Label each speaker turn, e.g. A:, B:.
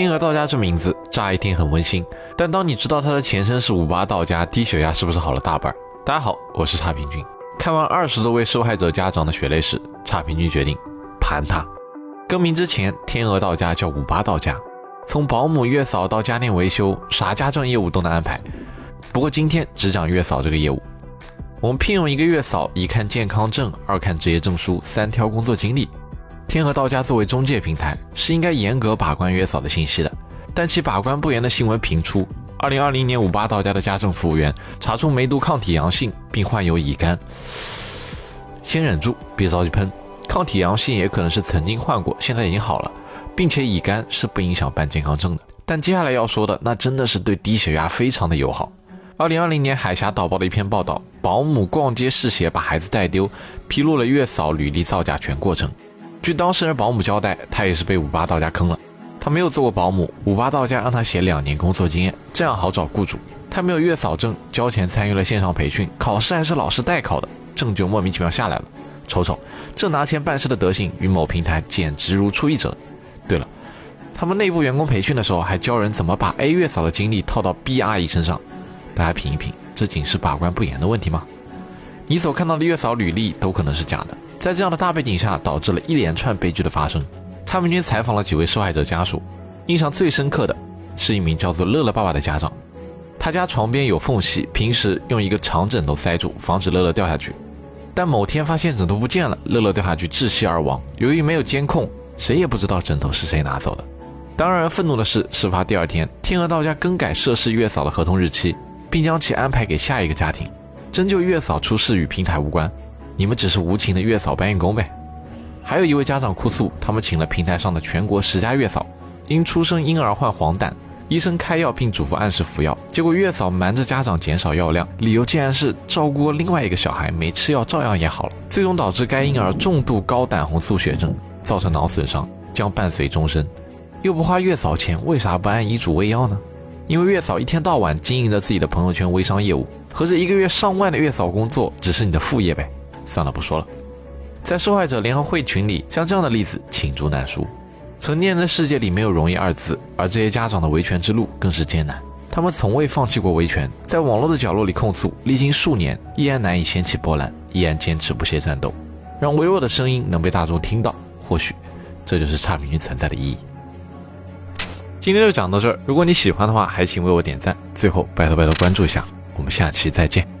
A: 天鹅到家这名字乍一听很温馨，但当你知道它的前身是五八到家，低血压是不是好了大半？大家好，我是差评君。看完二十多位受害者家长的血泪史，差评君决定盘他。更名之前，天鹅到家叫五八到家，从保姆、月嫂到家电维修，啥家政业务都能安排。不过今天只讲月嫂这个业务。我们聘用一个月嫂，一看健康证，二看职业证书，三挑工作经历。天鹅到家作为中介平台，是应该严格把关月嫂的信息的，但其把关不严的新闻频出。二零二零年五八到家的家政服务员查出梅毒抗体阳性，并患有乙肝。先忍住，别着急喷。抗体阳性也可能是曾经患过，现在已经好了，并且乙肝是不影响办健康证的。但接下来要说的，那真的是对低血压非常的友好。二零二零年海峡导报的一篇报道，保姆逛街试鞋把孩子带丢，披露了月嫂履历造假全过程。据当事人保姆交代，他也是被五八到家坑了。他没有做过保姆，五八到家让他写两年工作经验，这样好找雇主。他没有月嫂证，交钱参与了线上培训，考试还是老师代考的，证就莫名其妙下来了。瞅瞅，这拿钱办事的德行，与某平台简直如出一辙。对了，他们内部员工培训的时候还教人怎么把 A 月嫂的经历套到 B 阿姨身上。大家品一品，这仅是把关不严的问题吗？你所看到的月嫂履历都可能是假的。在这样的大背景下，导致了一连串悲剧的发生。差评君采访了几位受害者家属，印象最深刻的是一名叫做乐乐爸爸的家长。他家床边有缝隙，平时用一个长枕头塞住，防止乐乐掉下去。但某天发现枕头不见了，乐乐掉下去窒息而亡。由于没有监控，谁也不知道枕头是谁拿走的。当让人愤怒的是，事发第二天，天鹅到家更改涉事月嫂的合同日期，并将其安排给下一个家庭。真就月嫂出事与平台无关。你们只是无情的月嫂搬运工呗。还有一位家长哭诉，他们请了平台上的全国十佳月嫂，因出生婴儿患黄疸，医生开药并嘱咐按时服药，结果月嫂瞒着家长减少药量，理由竟然是照顾另外一个小孩，没吃药照样也好了，最终导致该婴儿重度高胆红素血症，造成脑损伤，将伴随终身。又不花月嫂钱，为啥不按医嘱喂药呢？因为月嫂一天到晚经营着自己的朋友圈微商业务，合着一个月上万的月嫂工作只是你的副业呗。算了，不说了。在受害者联合会群里，像这样的例子罄竹难书。成年人的世界里没有容易二字，而这些家长的维权之路更是艰难。他们从未放弃过维权，在网络的角落里控诉，历经数年依然难以掀起波澜，依然坚持不懈战斗，让微弱的声音能被大众听到。或许，这就是差评君存在的意义。今天就讲到这儿，如果你喜欢的话，还请为我点赞。最后，拜托拜托关注一下，我们下期再见。